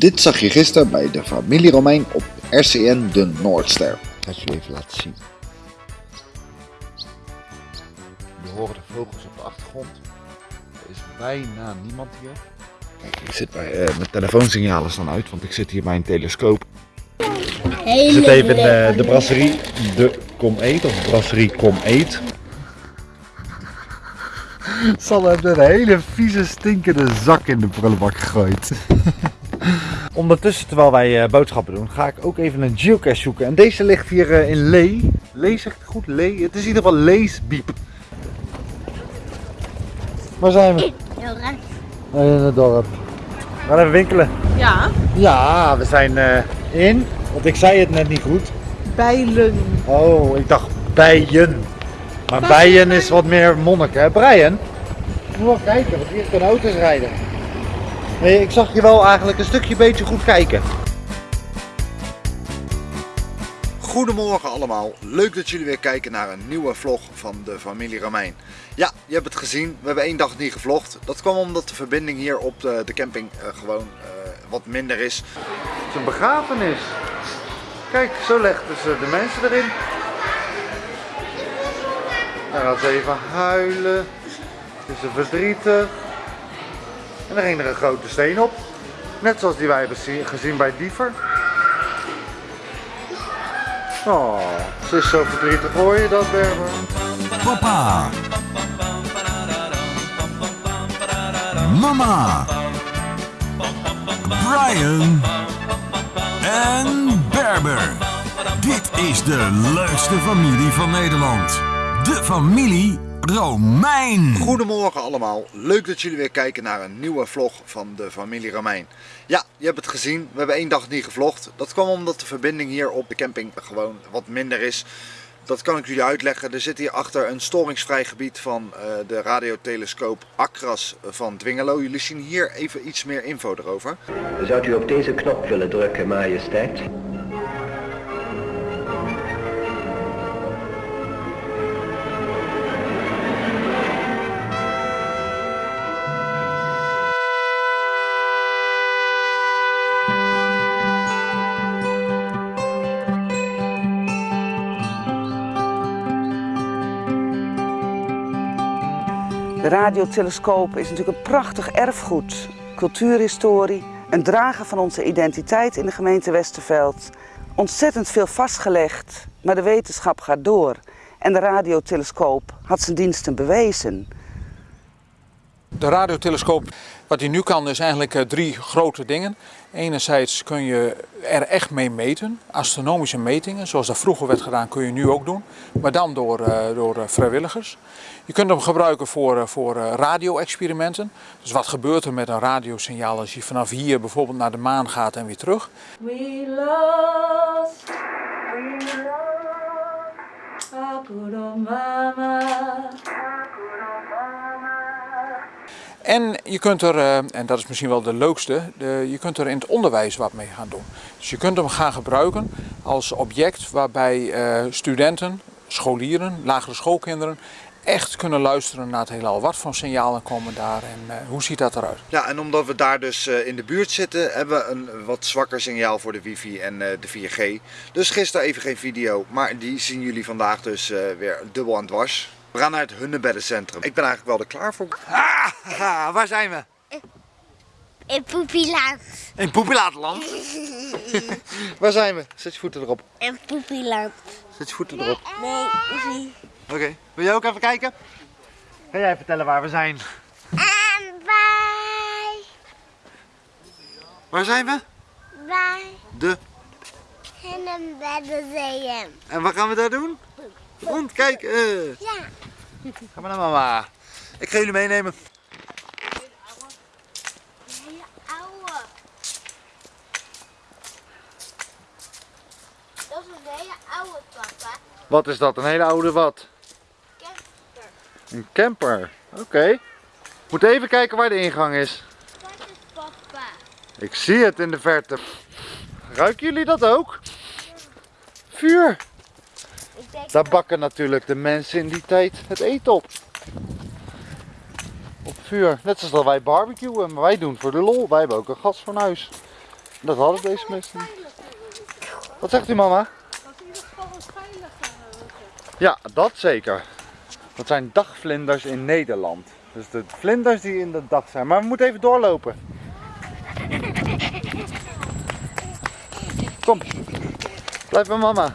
Dit zag je gisteren bij de familie Romein op RCN de Noordster. Ik ga het jullie even laten zien. Je horen de vogels op de achtergrond. Er is bijna niemand hier. Kijk, ik zit bij, eh, mijn telefoonsignalen staan uit, want ik zit hier bij een telescoop. Ik zit even in eh, de brasserie De Kom Eet, of brasserie Kom Eet. Sal heeft een hele vieze stinkende zak in de prullenbak gegooid. Ondertussen, terwijl wij eh, boodschappen doen, ga ik ook even een geocache zoeken. En deze ligt hier eh, in Lee. Lee zegt het goed? Lee? Het is in ieder geval Leesbiep. Waar zijn we? Heel raar. In het dorp. We gaan even winkelen. Ja, Ja, we zijn eh, in, want ik zei het net niet goed. bijlen. Oh, ik dacht bijen. Maar bijen is wat meer monnik, hè? Brian? Moet wel kijken, want hier kunnen auto's rijden. Nee, ik zag je wel eigenlijk een stukje beetje goed kijken. Goedemorgen allemaal, leuk dat jullie weer kijken naar een nieuwe vlog van de familie Romein. Ja, je hebt het gezien, we hebben één dag niet gevlogd. Dat kwam omdat de verbinding hier op de, de camping eh, gewoon eh, wat minder is. Het is een begrafenis. Kijk, zo legden ze de mensen erin. Dan gaat ze even huilen. Is ze verdrietig. En dan ging er een grote steen op. Net zoals die wij hebben zie- gezien bij Diever. Oh, ze is zo verdrietig. Hoor je dat, Berber? Papa. Mama. Brian. En Berber. Dit is de leukste familie van Nederland. De familie Romein. Goedemorgen allemaal, leuk dat jullie weer kijken naar een nieuwe vlog van de familie Romein. Ja, je hebt het gezien, we hebben één dag niet gevlogd. Dat kwam omdat de verbinding hier op de camping gewoon wat minder is. Dat kan ik jullie uitleggen. Er zit hier achter een storingsvrij gebied van eh, de radiotelescoop Acras van Dwingelo. Jullie zien hier even iets meer info erover. Zou u op deze knop willen drukken, majesteit? De radiotelescoop is natuurlijk een prachtig erfgoed. Cultuurhistorie, een drager van onze identiteit in de gemeente Westerveld. Ontzettend veel vastgelegd, maar de wetenschap gaat door. En de radiotelescoop had zijn diensten bewezen. De radiotelescoop, wat hij nu kan, is eigenlijk eh, drie grote dingen. Enerzijds kun je er echt mee meten, astronomische metingen, zoals dat vroeger werd gedaan, kun je nu ook doen, maar dan door, eh, door eh, vrijwilligers. Je kunt hem gebruiken voor, eh, voor radio-experimenten. Dus wat gebeurt er met een radiosignaal als je vanaf hier bijvoorbeeld naar de maan gaat en weer terug? We lost, we lost En je kunt er, eh, en dat is misschien wel de leukste, je kunt er in het onderwijs wat mee gaan doen. Dus je kunt hem gaan gebruiken als object waarbij eh, studenten, scholieren, lagere schoolkinderen echt kunnen luisteren naar het heelal. Wat voor signalen komen daar en eh, hoe ziet dat eruit? Ja, en omdat we daar dus in de buurt zitten, hebben we een wat zwakker signaal voor de wifi en de 4G. Dus gisteren even geen video, maar die zien jullie vandaag dus weer dubbel aan dwars. We gaan naar het Hunnebeddencentrum. Ik ben eigenlijk wel er klaar voor. Ah, waar zijn we? In Poepieland. In Poepilaatland. waar zijn we? Zet je voeten erop. In Poepieland. Zet je voeten erop. Nee, zie. Oké. Wil jij ook even kijken? Ga jij vertellen waar we zijn? En bij, Waar zijn we? bij De. beddenzeeën. En wat gaan we daar doen? Rondkijken. Ja. Ga maar naar mama. Ik ga jullie meenemen. Hele oude. Dat is een hele oude papa. Wat is dat? Een hele oude wat? Kester. Een camper. Oké. Moet even kijken waar de ingang is. Dat is papa. Ik zie het in de verte. Ruiken jullie dat ook? Vuur. Daar bakken natuurlijk de mensen in die tijd het eten op. Op vuur. Net zoals dat wij barbecuen, maar wij doen voor de lol. Wij hebben ook een gasfornuis. Dat hadden deze mensen niet. Wat zegt u mama? Ja, dat zeker. Dat zijn dagvlinders in Nederland. Dus de vlinders die in de dag zijn. Maar we moeten even doorlopen. Kom. Blijf bij mama.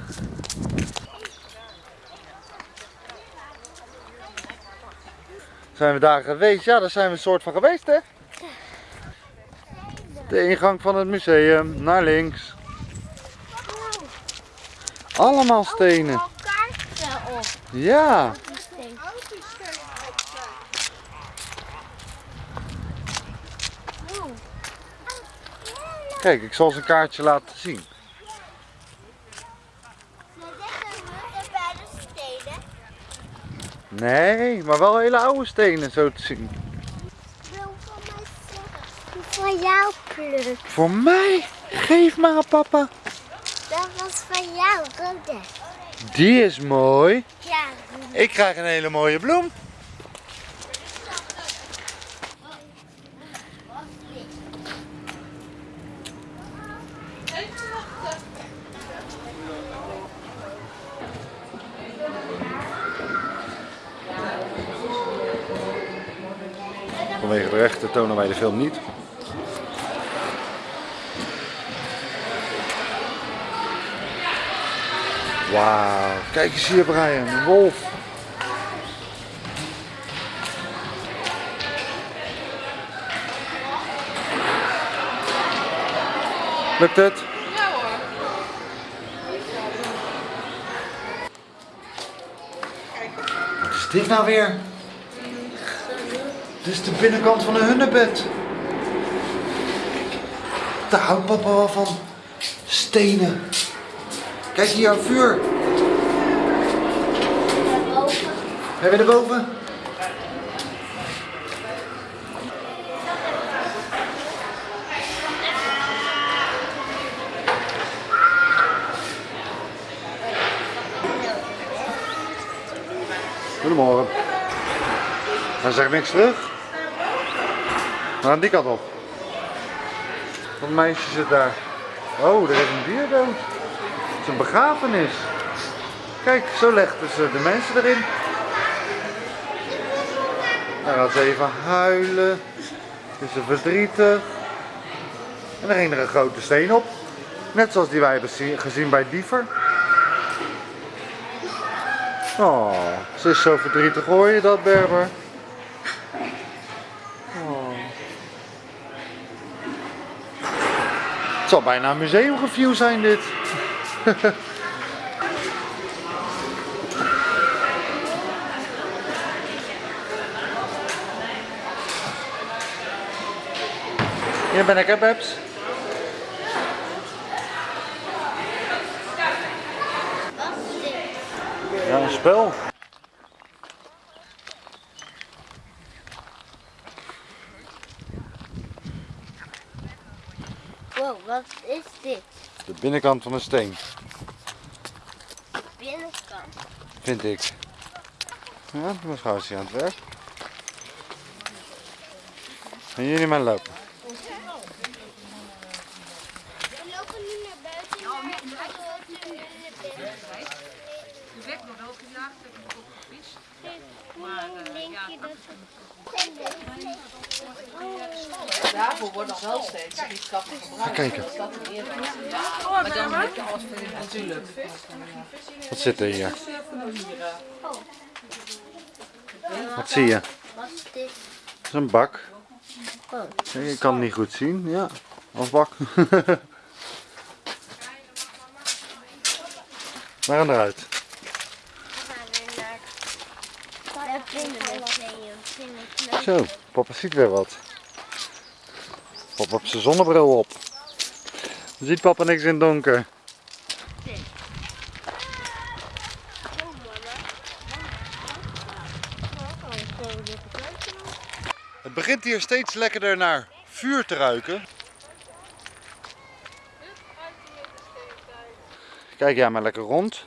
Zijn we daar geweest? Ja, daar zijn we een soort van geweest, hè? De ingang van het museum, naar links. Allemaal stenen. Ja. Kijk, ik zal ze een kaartje laten zien. Maar dit moeten bij de steden. Nee, maar wel hele oude stenen zo te zien. wil van mij zeggen. Van jou pluk. Voor mij? Geef maar aan papa. Dat was van jou, rode. Die is mooi. Ja, Ik krijg een hele mooie bloem. Vanwege de rechten tonen wij de film niet. Wauw, kijk eens hier Brian, een wolf. Lukt het? Wat is nou weer? Dit is de binnenkant van een hunebed. Daar houdt papa wel van. Stenen. Kijk hier, een vuur. Hebben we erboven? Goedemorgen. Dan zeg ik niks terug. We gaan die kant op. Wat meisje zit daar. Oh, er is een dier dood. Het is een begrafenis. Kijk, zo legden ze de mensen erin. Dan gaat ze even huilen. Is ze verdrietig. En dan ging er een grote steen op. Net zoals die wij hebben zie- gezien bij Diever. Oh, ze is zo verdrietig, hoor je dat, Berber? Oh. Het zal bijna een museumreview zijn, dit. Hier ben ik, hè, Babs? Ja, een spel. Wow, wat is dit? De binnenkant van een steen, Binnenkant. vind ik. Ja, vrouw is hier aan het werk. Gaan jullie maar lopen. We lopen nu naar buiten, maar ik wil het nu naar binnen. De weg wordt wel gejaagd, heb ik ook gefietst. Hoe denk je dat het... Daarvoor wordt nog wel steeds schietkappen gebruikt. Ga kijken. Dat er eerder is. Maar dan heb je alles voor natuurlijk. Wat zit er hier? Wat zie je? Wat is dit? Het is een bak. Oh. Ik kan het niet goed zien. Ja, als bak. We gaan eruit. We gaan weer naar het binnenmuseum. Binnen- Zo, papa ziet weer wat. Papa heeft zijn zonnebril op. Dan ziet papa niks in het donker. Het begint hier steeds lekkerder naar vuur te ruiken. Kijk jij maar lekker rond.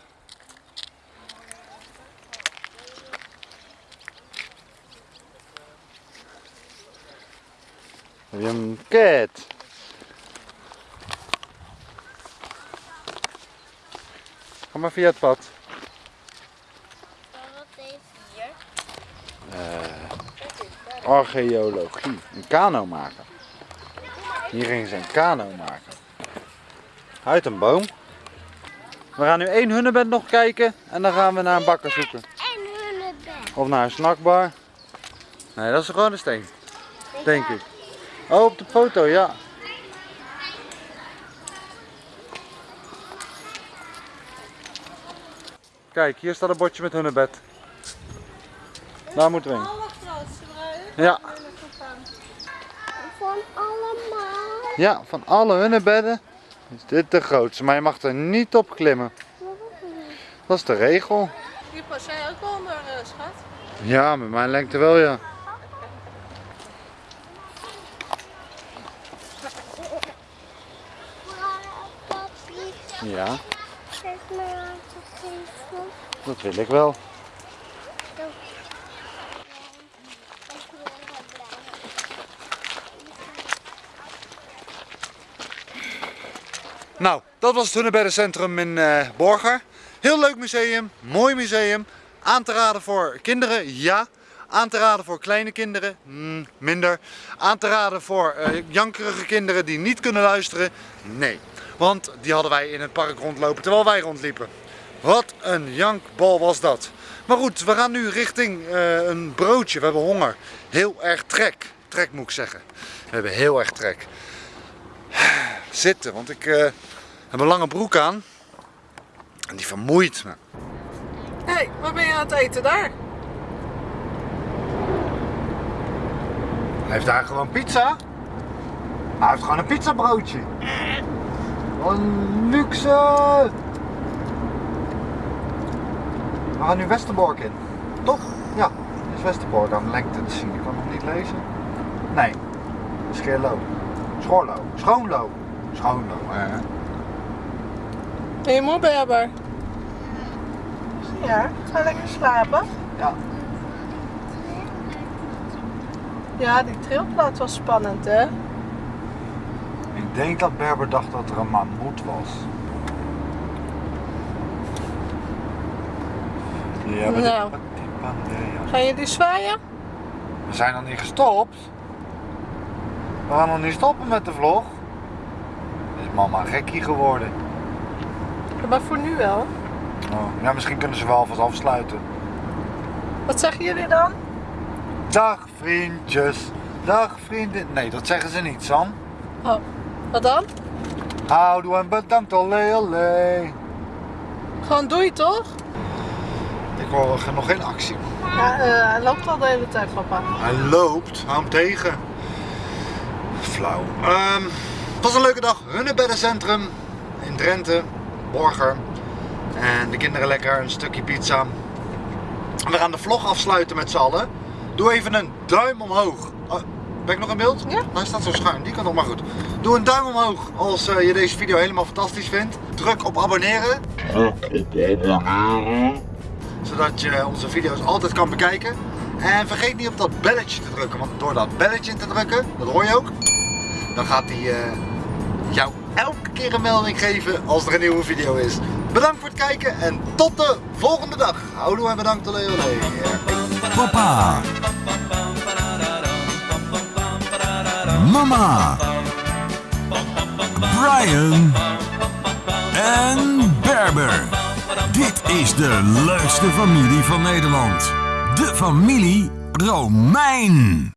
Jum, Ket. Ga maar via het pad. Wat hier? Archeologie. Een kano maken. Hier gingen ze een kano maken. Uit een boom. We gaan nu één hunnebed nog kijken. En dan gaan we naar een bakker zoeken. Of naar een snackbar. Nee, dat is gewoon een steen. Denk ik. Oh, op de foto, ja. Kijk, hier staat een bordje met hunnebed. Daar moeten we heen. Ja, Van allemaal. ja, van alle hunnebedden is dit de grootste. Maar je mag er niet op klimmen. Dat is de regel. Hier pas jij ook onder, uh, schat. Ja, met mijn lengte wel, ja. Ja, geef me aan te geven. dat wil ik wel. Nou, dat was het Hunnebeddencentrum in eh Borger. Heel leuk museum, mooi museum. Aan te raden voor kinderen, ja. Aan te raden voor kleine kinderen, mm, minder. Aan te raden voor eh, jankerige kinderen die niet kunnen luisteren, nee. Want die hadden wij in het park rondlopen terwijl wij rondliepen. Wat een jankbal was dat. Maar goed, we gaan nu richting eh, een broodje. We hebben honger. Heel erg trek. Trek moet ik zeggen. We hebben heel erg trek. Zitten, want ik eh, heb een lange broek aan. En die vermoeit me. Hé, hey, wat ben je aan het eten daar? Hij heeft daar gewoon pizza. Hij heeft gewoon een pizzabroodje. Wat een luxe. We gaan nu Westerbork in. Toch? Ja, dit is Westerbork aan de lengte te zien. Ik kan nog niet lezen. Nee, Scheerlo. Schoorlo. Schoonlo. Schoonlo, hè. Ben je moe, Berber? Ja, ga lekker slapen. Ja. Ja, die trilplaat was spannend, hè? Ik denk dat Berber dacht dat er een mammoet was. Ja, maar Nou. Ga je die zwaaien? We zijn nog niet gestopt. We gaan nog niet stoppen met de vlog. Is mama gekkie geworden. Maar voor nu wel. Oh, ja, misschien kunnen ze wel alvast afsluiten. Wat zeggen jullie dan? Dag vriendjes. Dag vrienden. Nee, dat zeggen ze niet, Sam. Oh, wat dan? Houdoe en bedankt, olé olé. Gewoon doei, toch? Ik hoor nog geen actie. Ja, eh, hij loopt al de hele tijd, papa. Hij loopt, hou hem tegen. Flauw. Ehm, het was een leuke dag. Hunnebeddencentrum in Drenthe, Borger. En de kinderen lekker een stukje pizza. We gaan de vlog afsluiten met z'n allen. Doe even een duim omhoog. Ben ik nog in beeld? Ja. Hij staat zo schuin, die kan nog maar goed. Doe een duim omhoog als eh, je deze video helemaal fantastisch vindt. Druk op abonneren. Zodat je onze video's altijd kan bekijken. En vergeet niet op dat belletje te drukken, want door dat belletje te drukken, dat hoor je ook, dan gaat hij eh, jou elke keer een melding geven als er een nieuwe video is. Bedankt voor het kijken en tot de volgende dag. Houdoe en bedankt Leo. Papa. Mama. Brian. En Berber. Dit is de leukste familie van Nederland. De familie Romein.